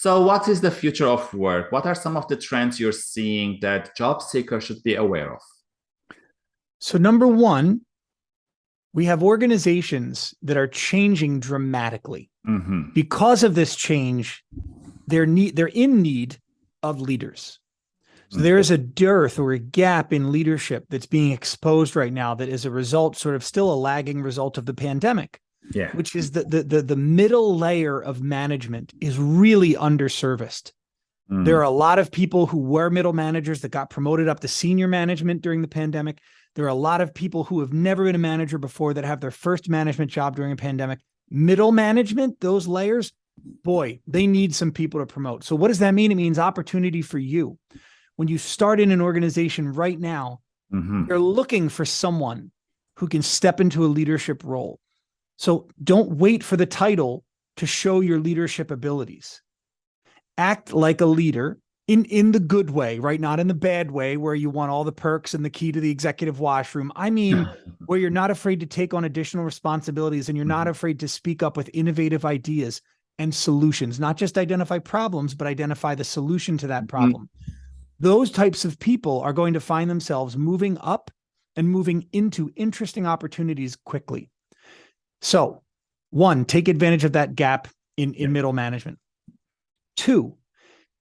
So what is the future of work? What are some of the trends you're seeing that job seekers should be aware of? So number one, we have organizations that are changing dramatically. Mm -hmm. Because of this change, they're need they're in need of leaders. So there is a dearth or a gap in leadership that's being exposed right now that is a result, sort of still a lagging result of the pandemic. Yeah. Which is that the, the, the middle layer of management is really underserviced. Mm. There are a lot of people who were middle managers that got promoted up to senior management during the pandemic. There are a lot of people who have never been a manager before that have their first management job during a pandemic. Middle management, those layers, boy, they need some people to promote. So what does that mean? It means opportunity for you. When you start in an organization right now, mm -hmm. they're looking for someone who can step into a leadership role. So don't wait for the title to show your leadership abilities. Act like a leader in, in the good way, right? Not in the bad way where you want all the perks and the key to the executive washroom. I mean, where you're not afraid to take on additional responsibilities and you're not mm-hmm. afraid to speak up with innovative ideas and solutions, not just identify problems, but identify the solution to that mm-hmm. problem. Mm -hmm. Those types of people are going to find themselves moving up and moving into interesting opportunities quickly. So one, take advantage of that gap in, in middle management. Two,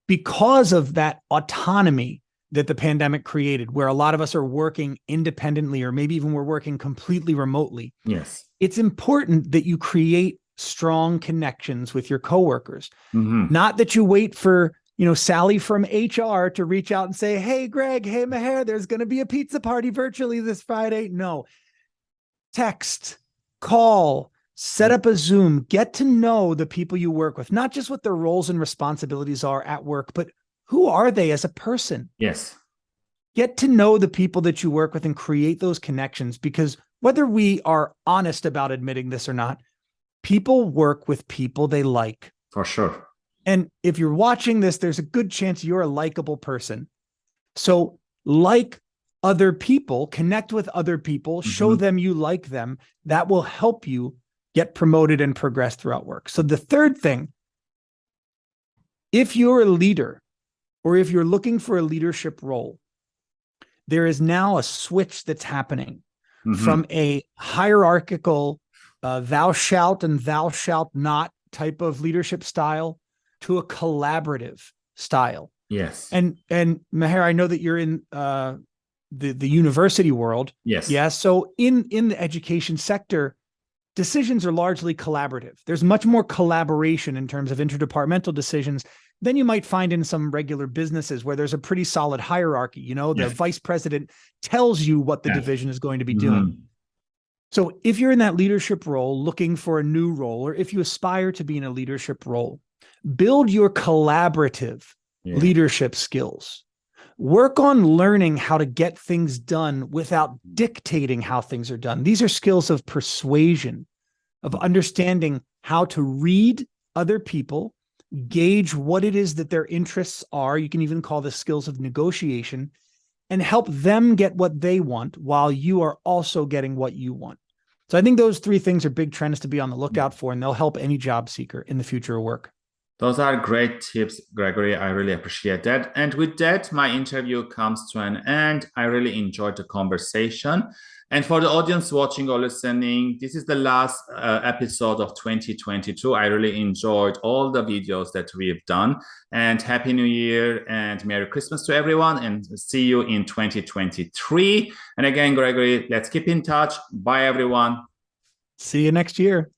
because of that autonomy that the pandemic created, where a lot of us are working independently, or maybe even we're working completely remotely. Yes. It's important that you create strong connections with your coworkers. Mm -hmm. Not that you wait for, you know, Sally from HR to reach out and say, Hey, Greg, hey, Maher, there's going to be a pizza party virtually this Friday. No, text, call, set hmm. up a Zoom, get to know the people you work with, not just what their roles and responsibilities are at work, but who are they as a person? Yes. Get to know the people that you work with and create those connections because whether we are honest about admitting this or not, people work with people they like. For sure. And if you're watching this, there's a good chance you're a likable person. So like other people, connect with other people, mm -hmm. show mm-hmm. them you like them. That will help you get promoted and progress throughout work. So the third thing, if you're a leader or if you're looking for a leadership role, there is now a switch that's happening mm -hmm. from a hierarchical uh, thou shalt and thou shalt not type of leadership style to a collaborative style. Yes. And and Maher, I know that you're in uh, the the university world. Yes. Yeah. So in in the education sector, decisions are largely collaborative. There's much more collaboration in terms of interdepartmental decisions than you might find in some regular businesses where there's a pretty solid hierarchy. You know, the yes. vice president tells you what the yes. division is going to be mm -hmm. doing. So if you're in that leadership role looking for a new role, or if you aspire to be in a leadership role, build your collaborative yeah. leadership skills work on learning how to get things done without dictating how things are done. These are skills of persuasion, of understanding how to read other people, gauge what it is that their interests are. You can even call this skills of negotiation and help them get what they want while you are also getting what you want. So I think those three things are big trends to be on the lookout for, and they'll help any job seeker in the future of work. Those are great tips, Gregory. I really appreciate that. And with that, my interview comes to an end. I really enjoyed the conversation. And for the audience watching or listening, this is the last uh, episode of 2022. I really enjoyed all the videos that we've done. And Happy New Year and Merry Christmas to everyone. And see you in 2023. And again, Gregory, let's keep in touch. Bye, everyone. See you next year.